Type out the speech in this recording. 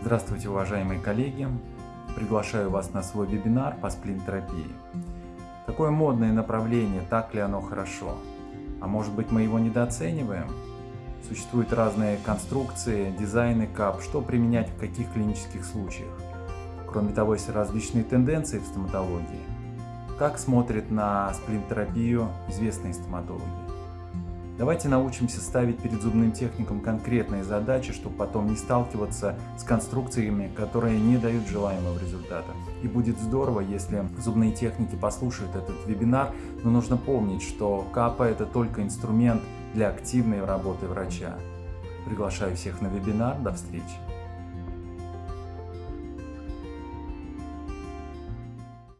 Здравствуйте, уважаемые коллеги! Приглашаю вас на свой вебинар по сплин-терапии. Такое модное направление, так ли оно хорошо? А может быть мы его недооцениваем? Существуют разные конструкции, дизайны КАП, что применять в каких клинических случаях. Кроме того, есть различные тенденции в стоматологии. Как смотрят на сплин-терапию известные стоматологи? Давайте научимся ставить перед зубным техником конкретные задачи, чтобы потом не сталкиваться с конструкциями, которые не дают желаемого результата. И будет здорово, если зубные техники послушают этот вебинар, но нужно помнить, что КАПа это только инструмент для активной работы врача. Приглашаю всех на вебинар. До встречи!